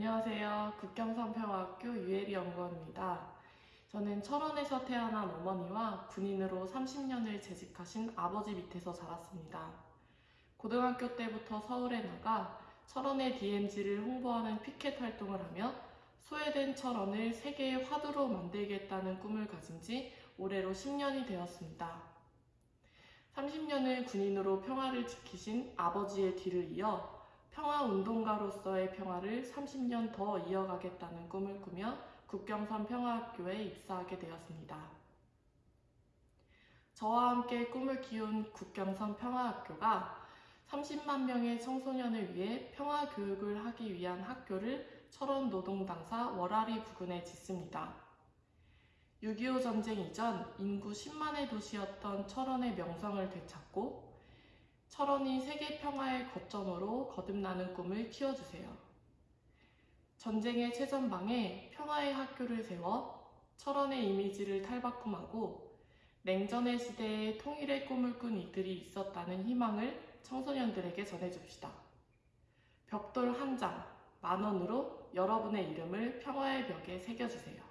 안녕하세요. 국경선평학교 유혜리 연구원입니다. 저는 철원에서 태어난 어머니와 군인으로 30년을 재직하신 아버지 밑에서 자랐습니다. 고등학교 때부터 서울에 나가 철원의 DMZ를 홍보하는 피켓 활동을 하며 소외된 철원을 세계의 화두로 만들겠다는 꿈을 가진 지 올해로 10년이 되었습니다. 30년을 군인으로 평화를 지키신 아버지의 뒤를 이어 평화운동가로서의 평화를 30년 더 이어가겠다는 꿈을 꾸며 국경선 평화학교에 입사하게 되었습니다. 저와 함께 꿈을 키운 국경선 평화학교가 30만 명의 청소년을 위해 평화 교육을 하기 위한 학교를 철원 노동당사 월아리 부근에 짓습니다. 6.25 전쟁 이전 인구 10만의 도시였던 철원의 명성을 되찾고 철원이 세계 평화의 거점으로 거듭나는 꿈을 키워주세요. 전쟁의 최전방에 평화의 학교를 세워 철원의 이미지를 탈바꿈하고 냉전의 시대에 통일의 꿈을 꾼 이들이 있었다는 희망을 청소년들에게 전해줍시다. 벽돌 한 장, 만 원으로 여러분의 이름을 평화의 벽에 새겨주세요.